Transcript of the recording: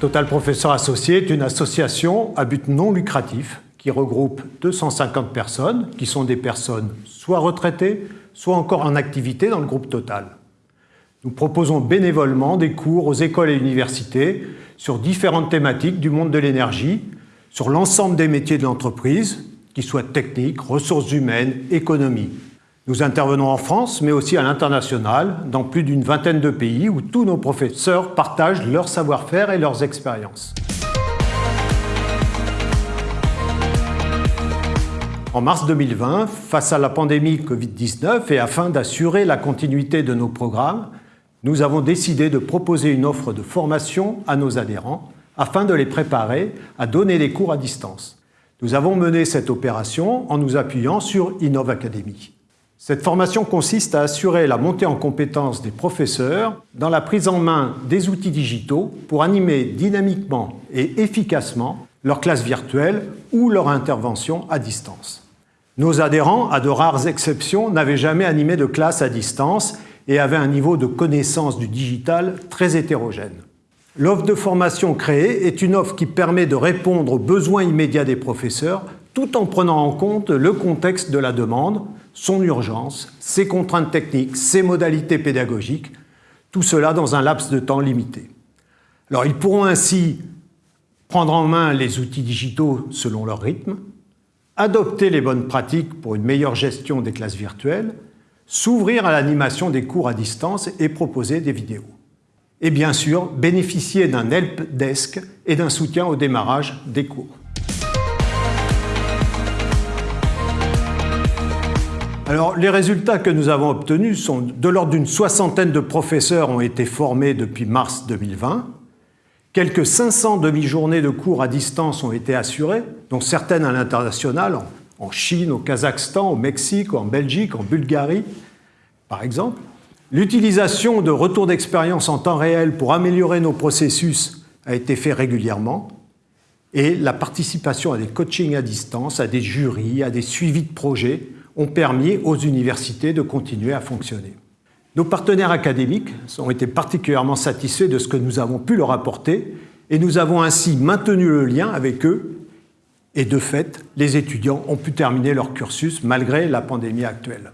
Total Professeur Associé est une association à but non lucratif qui regroupe 250 personnes, qui sont des personnes soit retraitées, soit encore en activité dans le groupe Total. Nous proposons bénévolement des cours aux écoles et universités sur différentes thématiques du monde de l'énergie, sur l'ensemble des métiers de l'entreprise, qu'ils soient techniques, ressources humaines, économie. Nous intervenons en France, mais aussi à l'international, dans plus d'une vingtaine de pays où tous nos professeurs partagent leur savoir-faire et leurs expériences. En mars 2020, face à la pandémie Covid-19 et afin d'assurer la continuité de nos programmes, nous avons décidé de proposer une offre de formation à nos adhérents afin de les préparer à donner des cours à distance. Nous avons mené cette opération en nous appuyant sur Innov Academy. Cette formation consiste à assurer la montée en compétence des professeurs dans la prise en main des outils digitaux pour animer dynamiquement et efficacement leur classe virtuelle ou leur intervention à distance. Nos adhérents, à de rares exceptions, n'avaient jamais animé de classe à distance et avaient un niveau de connaissance du digital très hétérogène. L'offre de formation créée est une offre qui permet de répondre aux besoins immédiats des professeurs tout en prenant en compte le contexte de la demande, son urgence, ses contraintes techniques, ses modalités pédagogiques, tout cela dans un laps de temps limité. Alors ils pourront ainsi prendre en main les outils digitaux selon leur rythme, adopter les bonnes pratiques pour une meilleure gestion des classes virtuelles, s'ouvrir à l'animation des cours à distance et proposer des vidéos. Et bien sûr, bénéficier d'un help desk et d'un soutien au démarrage des cours. Alors, les résultats que nous avons obtenus sont de l'ordre d'une soixantaine de professeurs ont été formés depuis mars 2020. Quelques 500 demi-journées de cours à distance ont été assurées, dont certaines à l'international, en Chine, au Kazakhstan, au Mexique, en Belgique, en Bulgarie, par exemple. L'utilisation de retours d'expérience en temps réel pour améliorer nos processus a été fait régulièrement et la participation à des coachings à distance, à des jurys, à des suivis de projets ont permis aux universités de continuer à fonctionner. Nos partenaires académiques ont été particulièrement satisfaits de ce que nous avons pu leur apporter et nous avons ainsi maintenu le lien avec eux et de fait, les étudiants ont pu terminer leur cursus malgré la pandémie actuelle.